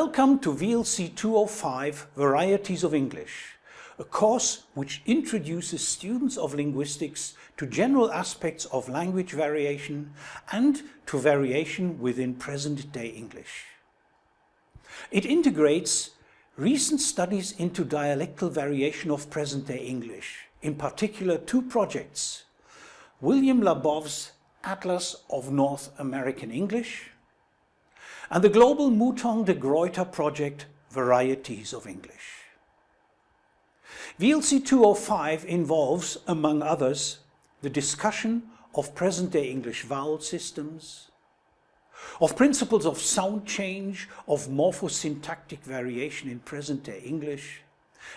Welcome to VLC 205 Varieties of English, a course which introduces students of linguistics to general aspects of language variation and to variation within present-day English. It integrates recent studies into dialectal variation of present-day English, in particular two projects, William Labov's Atlas of North American English and the global Mouton de Gruyter project Varieties of English. VLC 205 involves, among others, the discussion of present-day English vowel systems, of principles of sound change, of morphosyntactic variation in present-day English,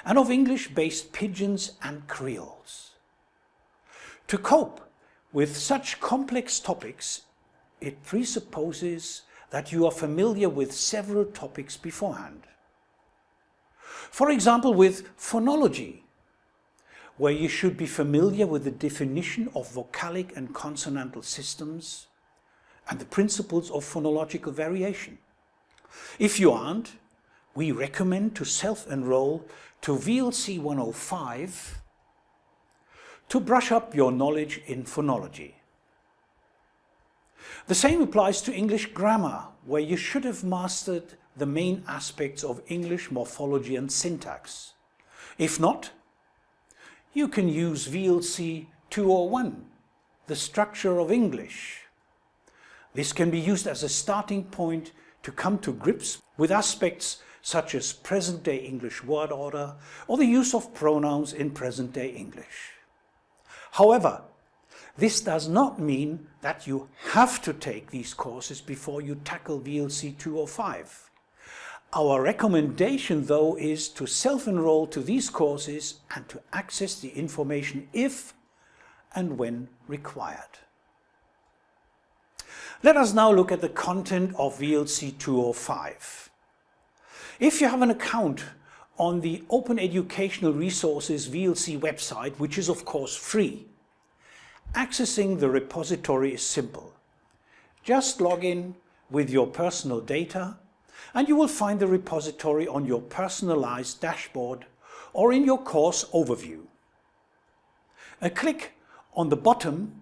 and of English-based pidgins and creoles. To cope with such complex topics, it presupposes that you are familiar with several topics beforehand. For example, with phonology, where you should be familiar with the definition of vocalic and consonantal systems and the principles of phonological variation. If you aren't, we recommend to self-enroll to VLC 105 to brush up your knowledge in phonology. The same applies to English grammar, where you should have mastered the main aspects of English morphology and syntax. If not, you can use VLC 201, the structure of English. This can be used as a starting point to come to grips with aspects such as present-day English word order or the use of pronouns in present-day English. However, this does not mean that you have to take these courses before you tackle VLC 205. Our recommendation though is to self-enroll to these courses and to access the information if and when required. Let us now look at the content of VLC 205. If you have an account on the Open Educational Resources VLC website, which is of course free, Accessing the repository is simple. Just log in with your personal data and you will find the repository on your personalized dashboard or in your course overview. A click on the bottom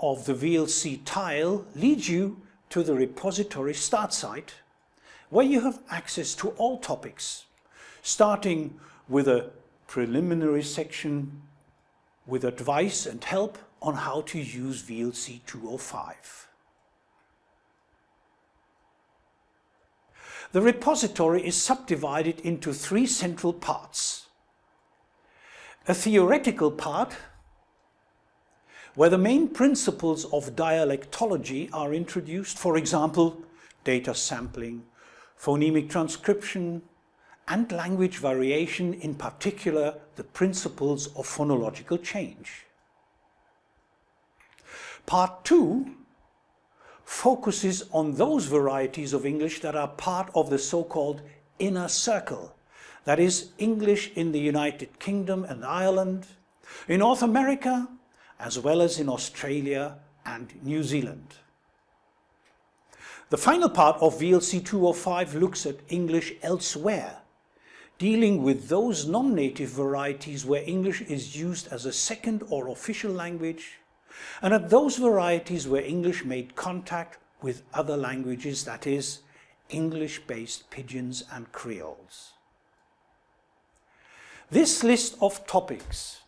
of the VLC tile leads you to the repository start site where you have access to all topics, starting with a preliminary section with advice and help on how to use VLC 205. The repository is subdivided into three central parts. A theoretical part, where the main principles of dialectology are introduced, for example, data sampling, phonemic transcription, and language variation, in particular the principles of phonological change. Part 2 focuses on those varieties of English that are part of the so-called inner circle, that is English in the United Kingdom and Ireland, in North America, as well as in Australia and New Zealand. The final part of VLC 205 looks at English elsewhere, dealing with those non-native varieties where English is used as a second or official language, and at those varieties where English made contact with other languages, that is, English-based pidgins and creoles. This list of topics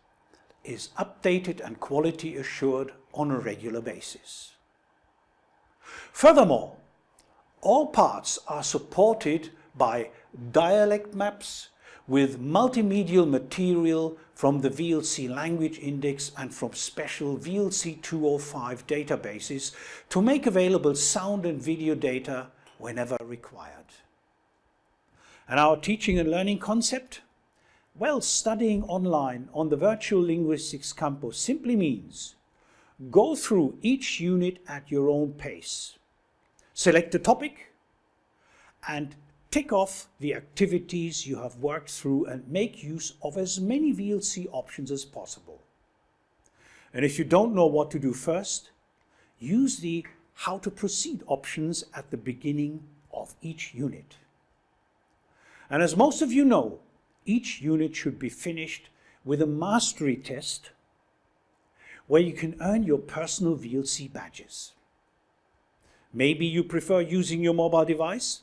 is updated and quality assured on a regular basis. Furthermore, all parts are supported by dialect maps with multimedial material from the VLC language index and from special VLC 205 databases to make available sound and video data whenever required. And our teaching and learning concept? Well, studying online on the Virtual Linguistics Campus simply means go through each unit at your own pace. Select a topic and tick off the activities you have worked through and make use of as many VLC options as possible. And if you don't know what to do first, use the how to proceed options at the beginning of each unit. And as most of you know, each unit should be finished with a mastery test where you can earn your personal VLC badges. Maybe you prefer using your mobile device?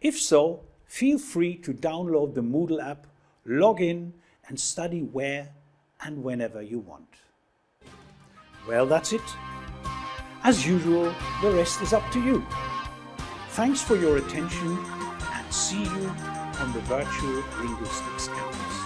If so, feel free to download the Moodle app, log in and study where and whenever you want. Well, that's it. As usual, the rest is up to you. Thanks for your attention and see you on the Virtual Linguistics Campus.